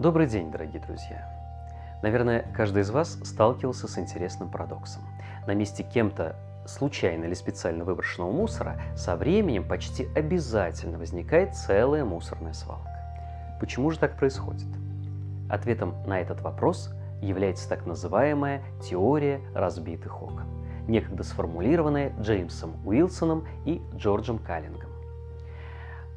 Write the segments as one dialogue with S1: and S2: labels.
S1: Добрый день, дорогие друзья! Наверное, каждый из вас сталкивался с интересным парадоксом. На месте кем-то случайно или специально выброшенного мусора со временем почти обязательно возникает целая мусорная свалка. Почему же так происходит? Ответом на этот вопрос является так называемая теория разбитых окон, некогда сформулированная Джеймсом Уилсоном и Джорджем Каллингом.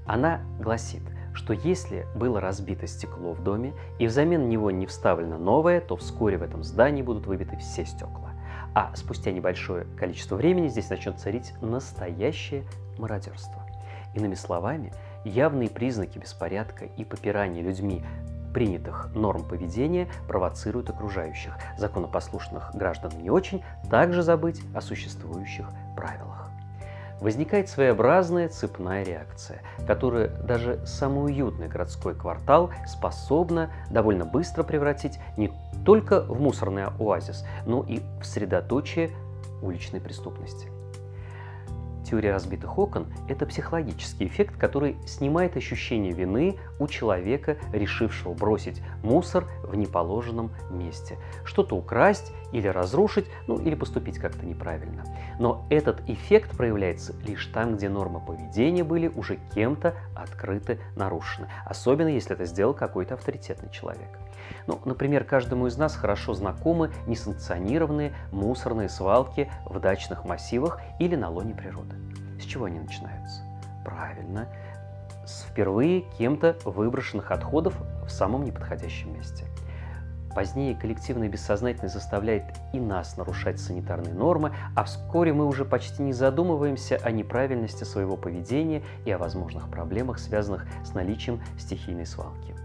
S1: Она гласит, что если было разбито стекло в доме и взамен него не вставлено новое, то вскоре в этом здании будут выбиты все стекла. А спустя небольшое количество времени здесь начнет царить настоящее мародерство. Иными словами, явные признаки беспорядка и попирания людьми принятых норм поведения провоцируют окружающих, законопослушных граждан не очень, также забыть о существующих правилах возникает своеобразная цепная реакция, которая даже самый уютный городской квартал способна довольно быстро превратить не только в мусорный оазис, но и в средоточие уличной преступности. Теория разбитых окон – это психологический эффект, который снимает ощущение вины у человека, решившего бросить мусор в неположенном месте, что-то украсть или разрушить, ну или поступить как-то неправильно. Но этот эффект проявляется лишь там, где нормы поведения были уже кем-то открыты, нарушены, особенно если это сделал какой-то авторитетный человек. Ну, например, каждому из нас хорошо знакомы несанкционированные мусорные свалки в дачных массивах или на лоне природы. С чего они начинаются? Правильно, с впервые кем-то выброшенных отходов в самом неподходящем месте. Позднее коллективное бессознательное заставляет и нас нарушать санитарные нормы, а вскоре мы уже почти не задумываемся о неправильности своего поведения и о возможных проблемах, связанных с наличием стихийной свалки.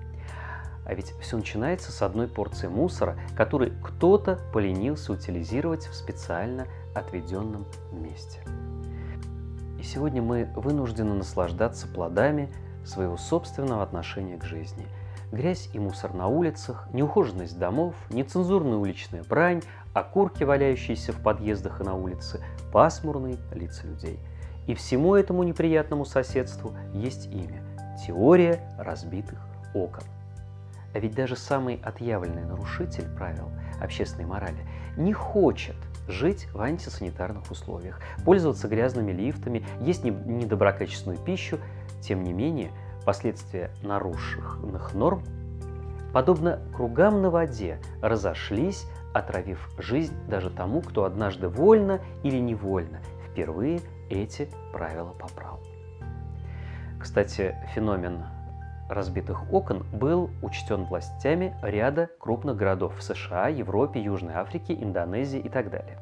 S1: А ведь все начинается с одной порции мусора, который кто-то поленился утилизировать в специально отведенном месте. И сегодня мы вынуждены наслаждаться плодами своего собственного отношения к жизни. Грязь и мусор на улицах, неухоженность домов, нецензурная уличная брань, окурки, валяющиеся в подъездах и на улице, пасмурные лица людей. И всему этому неприятному соседству есть имя – теория разбитых окон. А ведь даже самый отъявленный нарушитель правил общественной морали не хочет жить в антисанитарных условиях, пользоваться грязными лифтами, есть недоброкачественную пищу. Тем не менее, последствия нарушенных норм, подобно кругам на воде, разошлись, отравив жизнь даже тому, кто однажды вольно или невольно впервые эти правила поправил. Кстати, феномен разбитых окон был учтен властями ряда крупных городов в США, Европе, Южной Африке, Индонезии и так далее.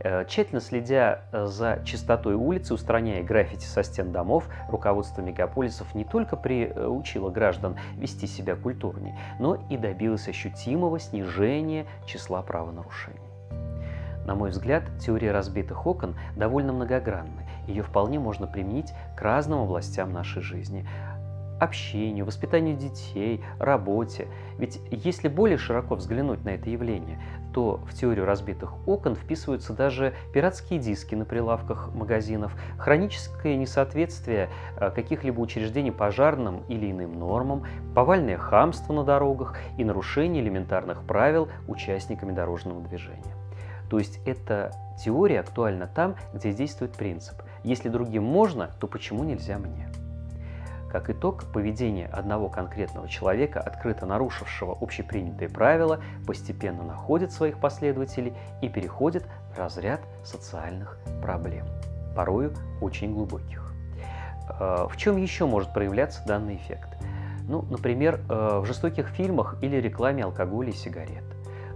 S1: Э, тщательно следя э, за чистотой улицы, устраняя граффити со стен домов, руководство мегаполисов не только приучило граждан вести себя культурнее, но и добилось ощутимого снижения числа правонарушений. На мой взгляд, теория разбитых окон довольно многогранна. Ее вполне можно применить к разным областям нашей жизни общению, воспитанию детей, работе. Ведь если более широко взглянуть на это явление, то в теорию разбитых окон вписываются даже пиратские диски на прилавках магазинов, хроническое несоответствие э, каких-либо учреждений пожарным или иным нормам, повальное хамство на дорогах и нарушение элементарных правил участниками дорожного движения. То есть эта теория актуальна там, где действует принцип «если другим можно, то почему нельзя мне?». Как итог, поведение одного конкретного человека, открыто нарушившего общепринятые правила, постепенно находит своих последователей и переходит в разряд социальных проблем, порою очень глубоких. Э, в чем еще может проявляться данный эффект? Ну, например, э, в жестоких фильмах или рекламе алкоголя и сигарет.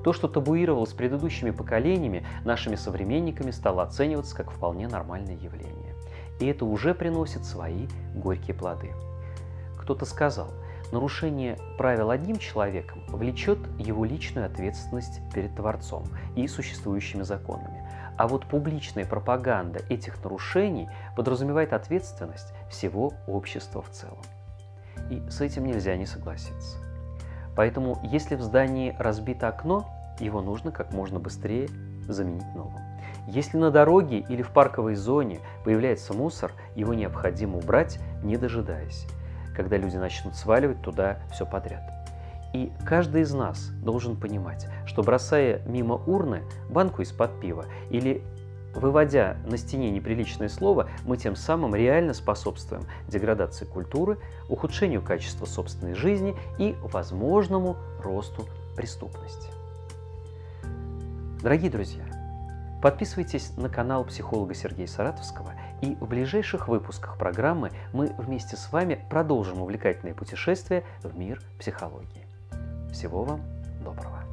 S1: То, что табуировалось предыдущими поколениями, нашими современниками стало оцениваться как вполне нормальное явление. И это уже приносит свои горькие плоды. Кто-то сказал, нарушение правил одним человеком влечет его личную ответственность перед Творцом и существующими законами. А вот публичная пропаганда этих нарушений подразумевает ответственность всего общества в целом. И с этим нельзя не согласиться. Поэтому, если в здании разбито окно, его нужно как можно быстрее заменить новым. Если на дороге или в парковой зоне появляется мусор, его необходимо убрать, не дожидаясь когда люди начнут сваливать туда все подряд. И каждый из нас должен понимать, что бросая мимо урны банку из-под пива или выводя на стене неприличное слово, мы тем самым реально способствуем деградации культуры, ухудшению качества собственной жизни и возможному росту преступности. Дорогие друзья, подписывайтесь на канал психолога Сергея Саратовского, и в ближайших выпусках программы мы вместе с вами продолжим увлекательное путешествие в мир психологии. Всего вам доброго!